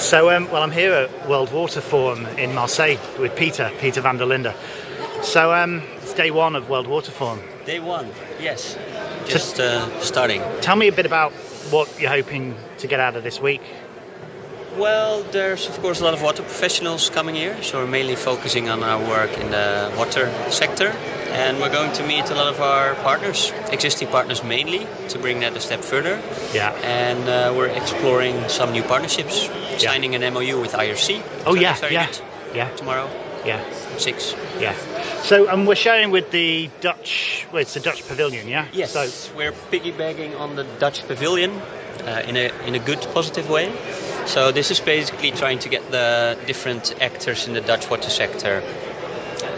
So, um, well, I'm here at World Water Forum in Marseille with Peter, Peter van der Linde. So, um, it's day one of World Water Forum. Day one, yes. Just uh, starting. Tell me a bit about what you're hoping to get out of this week. Well, there's of course a lot of water professionals coming here, so we're mainly focusing on our work in the water sector. And we're going to meet a lot of our partners, existing partners mainly, to bring that a step further. Yeah. And uh, we're exploring some new partnerships, signing an MOU with IRC. Oh, yeah, yeah, good. yeah. Tomorrow, Yeah, six. yeah. So, um, we're sharing with the Dutch, well, it's the Dutch Pavilion, yeah? Yes, So, we're piggybacking on the Dutch pavilion uh, in a in a good, positive way. So this is basically trying to get the different actors in the Dutch water sector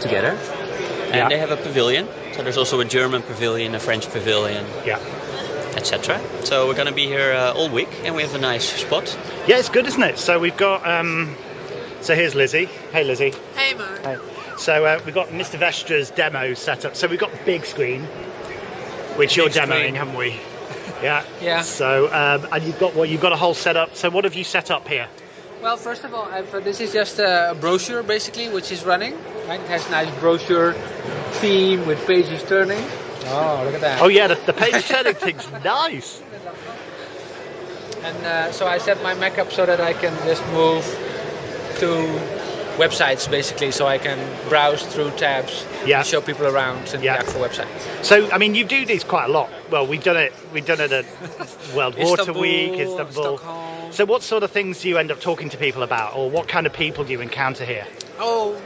together, and Yeah. they have a pavilion. So there's also a German pavilion, a French pavilion, yeah. etc. So we're going to be here uh, all week, and we have a nice spot. Yeah, it's good, isn't it? So we've got, um, so here's Lizzie. Hey, Lizzie. Hey Mo. Hey. So uh, we've got Mr. Vestra's demo set up. So we've got big screen, which you're demoing, screen. haven't we? Yeah. Yeah. So um, and you've got what you've got a whole setup. So what have you set up here? Well, first of all, I've, uh, this is just a brochure basically, which is running. Right? It has nice brochure theme with pages turning. Oh, look at that! Oh yeah, the, the page turning thing's nice. And uh, so I set my Mac up so that I can just move to websites basically, so I can browse through tabs, Yeah. show people around and Yeah. the actual website. So I mean, you do these quite a lot. Well, we've done it. We've done it at World Water Week, Istanbul. Stockholm. So what sort of things do you end up talking to people about, or what kind of people do you encounter here? Oh,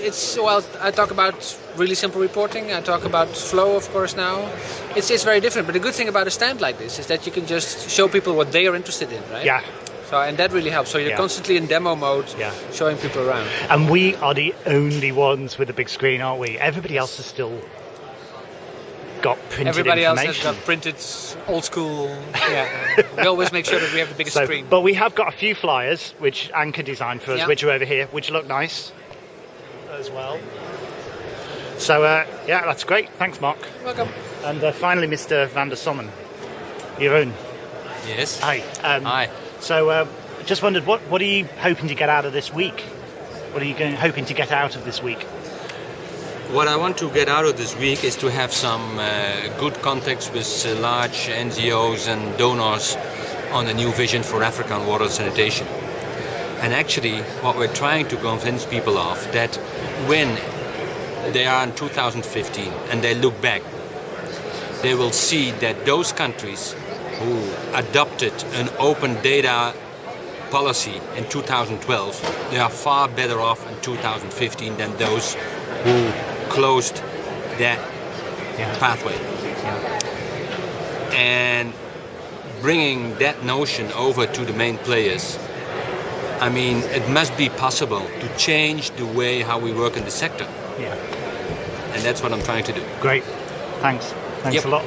it's well. I talk about really simple reporting. I talk about flow, of course. Now, it's it's very different. But the good thing about a stand like this is that you can just show people what they are interested in, right? Yeah. So and that really helps. So you're Yeah. constantly in demo mode, Yeah. showing people around. And we are the only ones with a big screen, aren't we? Everybody else has still got printed Everybody else has got printed old school. Yeah. we always make sure that we have the biggest So- screen. But we have got a few flyers which Anchor designed for us, Yeah. which are over here, which look nice as well. So uh, yeah, that's great. Thanks, Mark. Welcome. And uh, finally, Mr. Van der Sommen, your own. Yes. Hi. Um, Hi. So uh, just wondered, what what are you hoping to get out of this week? What are you going, hoping to get out of this week? What I want to get out of this week is to have some uh, good contacts with uh, large NGOs and donors on a new vision for African water sanitation. And actually, what we're trying to convince people of that when they are in 2015 and they look back, they will see that those countries who adopted an open data policy in 2012, they are far better off in 2015 than those who closed that Yeah. pathway. And bringing that notion over to the main players, I mean, it must be possible to change the way how we work in the sector. Yeah. And that's what I'm trying to do. Great. Thanks. Thanks Yep. a lot.